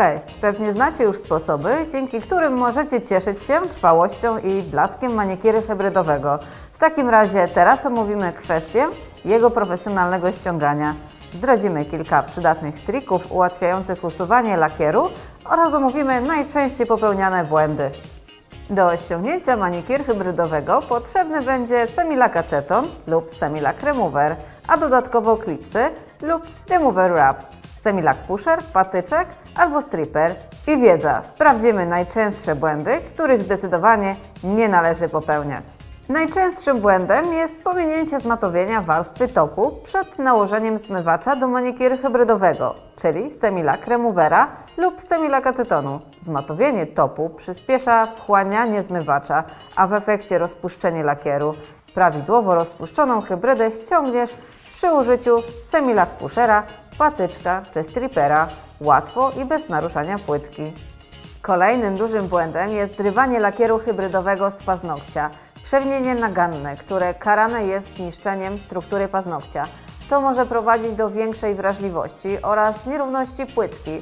Cześć! Pewnie znacie już sposoby, dzięki którym możecie cieszyć się trwałością i blaskiem maniekiry hybrydowego. W takim razie teraz omówimy kwestię jego profesjonalnego ściągania. Zdradzimy kilka przydatnych trików ułatwiających usuwanie lakieru oraz omówimy najczęściej popełniane błędy. Do ściągnięcia manikir hybrydowego potrzebny będzie Semilak Aceton lub Semilak Remover, a dodatkowo klipsy lub Remover Wraps, Semilak Pusher, patyczek albo stripper. I wiedza, sprawdzimy najczęstsze błędy, których zdecydowanie nie należy popełniać. Najczęstszym błędem jest pominięcie zmatowienia warstwy topu przed nałożeniem zmywacza do manikieru hybrydowego, czyli semilak removera lub semilak acetonu. Zmatowienie topu przyspiesza wchłanianie zmywacza, a w efekcie rozpuszczenie lakieru. Prawidłowo rozpuszczoną hybrydę ściągniesz przy użyciu semilak pushera, patyczka czy strippera, łatwo i bez naruszania płytki. Kolejnym dużym błędem jest zrywanie lakieru hybrydowego z paznokcia. Przewinienie naganne, które karane jest niszczeniem struktury paznokcia. To może prowadzić do większej wrażliwości oraz nierówności płytki.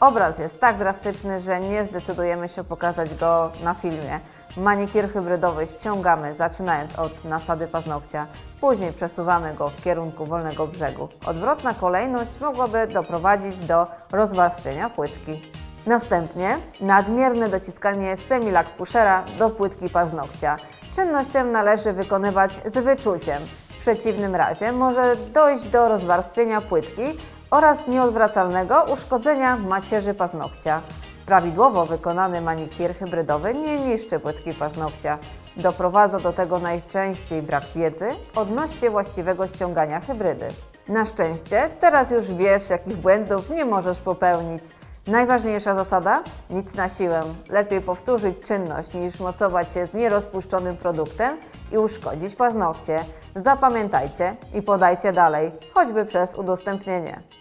Obraz jest tak drastyczny, że nie zdecydujemy się pokazać go na filmie. Manikir hybrydowy ściągamy zaczynając od nasady paznokcia, później przesuwamy go w kierunku wolnego brzegu. Odwrotna kolejność mogłaby doprowadzić do rozwarstwienia płytki. Następnie nadmierne dociskanie semilak pushera do płytki paznokcia. Czynność tę należy wykonywać z wyczuciem. W przeciwnym razie może dojść do rozwarstwienia płytki oraz nieodwracalnego uszkodzenia macierzy paznokcia. Prawidłowo wykonany manikir hybrydowy nie niszczy płytki paznokcia. Doprowadza do tego najczęściej brak wiedzy odnośnie właściwego ściągania hybrydy. Na szczęście teraz już wiesz, jakich błędów nie możesz popełnić. Najważniejsza zasada? Nic na siłę. Lepiej powtórzyć czynność niż mocować się z nierozpuszczonym produktem i uszkodzić paznokcie. Zapamiętajcie i podajcie dalej, choćby przez udostępnienie.